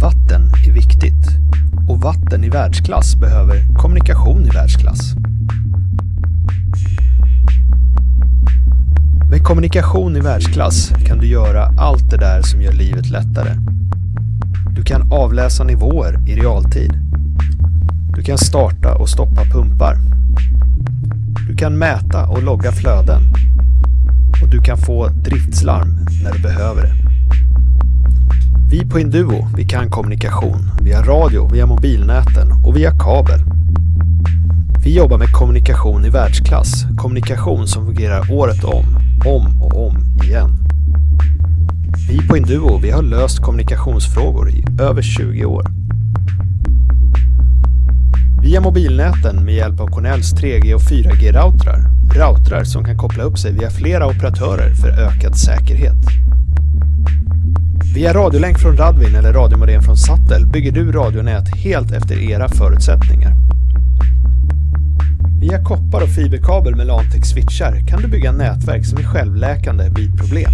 Vatten är viktigt och vatten i världsklass behöver kommunikation i världsklass. Med kommunikation i världsklass kan du göra allt det där som gör livet lättare. Du kan avläsa nivåer i realtid. Du kan starta och stoppa pumpar. Du kan mäta och logga flöden. Och du kan få driftslarm när du behöver det. Vi på Induo, vi kan kommunikation via radio, via mobilnäten och via kabel. Vi jobbar med kommunikation i världsklass, kommunikation som fungerar året om, om och om igen. Vi på Induo, vi har löst kommunikationsfrågor i över 20 år. Via mobilnäten med hjälp av Cornells 3G och 4G-routrar, routrar som kan koppla upp sig via flera operatörer för ökad säkerhet. Via radiolänk från Radvin eller radiomodem från Sattel bygger du radionät helt efter era förutsättningar. Via koppar och fiberkabel med Lantex switchar kan du bygga nätverk som är självläkande vid problem.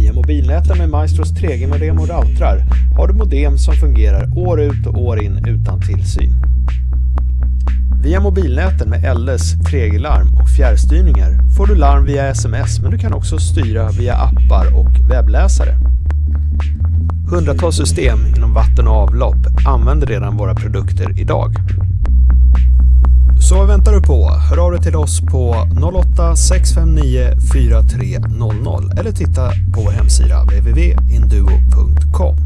Via mobilnäten med Maestros 3G-modem och routrar har du modem som fungerar år ut och år in utan tillsyn. Via mobilnäten med LS 3G-larm och fjärrstyrningar får du larm via sms men du kan också styra via appar och webbläsare. Hundratals system inom vatten och avlopp använder redan våra produkter idag. Så vad väntar du på? Hör av dig till oss på 08 659 4300 eller titta på vår hemsida www.induo.com.